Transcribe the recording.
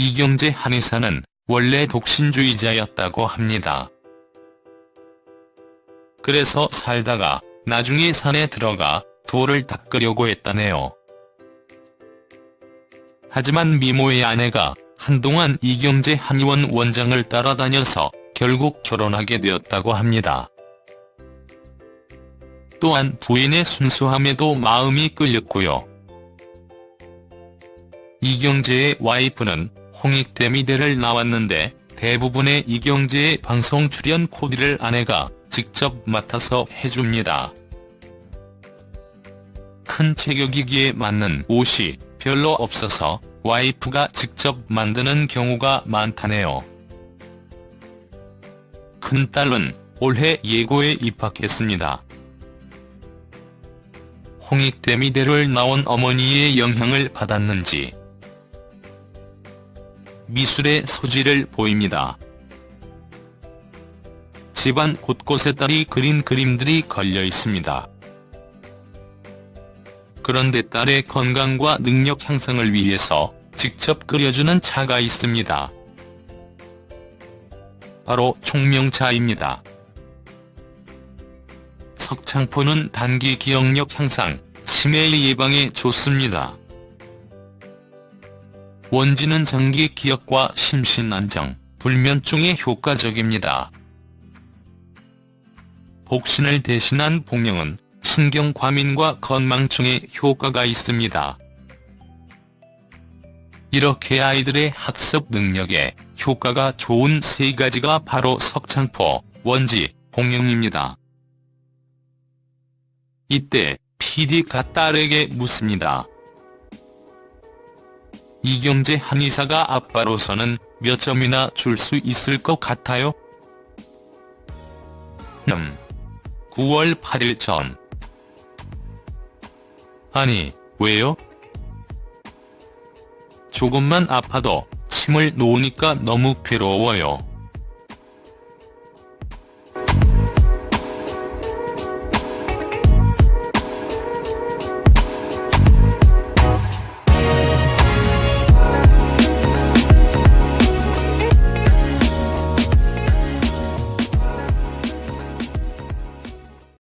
이경재 한의사는 원래 독신주의자였다고 합니다. 그래서 살다가 나중에 산에 들어가 돌을 닦으려고 했다네요. 하지만 미모의 아내가 한동안 이경재 한의원 원장을 따라다녀서 결국 결혼하게 되었다고 합니다. 또한 부인의 순수함에도 마음이 끌렸고요. 이경재의 와이프는 홍익대미대를 나왔는데 대부분의 이경재의 방송 출연 코디를 아내가 직접 맡아서 해줍니다. 큰 체격이기에 맞는 옷이 별로 없어서 와이프가 직접 만드는 경우가 많다네요. 큰딸은 올해 예고에 입학했습니다. 홍익대미대를 나온 어머니의 영향을 받았는지 미술의 소질을 보입니다. 집안 곳곳에 딸이 그린 그림들이 걸려 있습니다. 그런데 딸의 건강과 능력 향상을 위해서 직접 끓여주는 차가 있습니다. 바로 총명차입니다. 석창포는 단기 기억력 향상, 치매 예방에 좋습니다. 원지는 장기 기억과 심신 안정, 불면증에 효과적입니다. 복신을 대신한 복령은 신경 과민과 건망증에 효과가 있습니다. 이렇게 아이들의 학습 능력에 효과가 좋은 세 가지가 바로 석창포, 원지, 복령입니다. 이때 PD가 딸에게 묻습니다. 이경재 한의사가 아빠로서는 몇 점이나 줄 수 있을 것 같아요? 음. 9월 8일 전. 아니, 왜요? 조금만 아파도 침을 놓으니까 너무 괴로워요.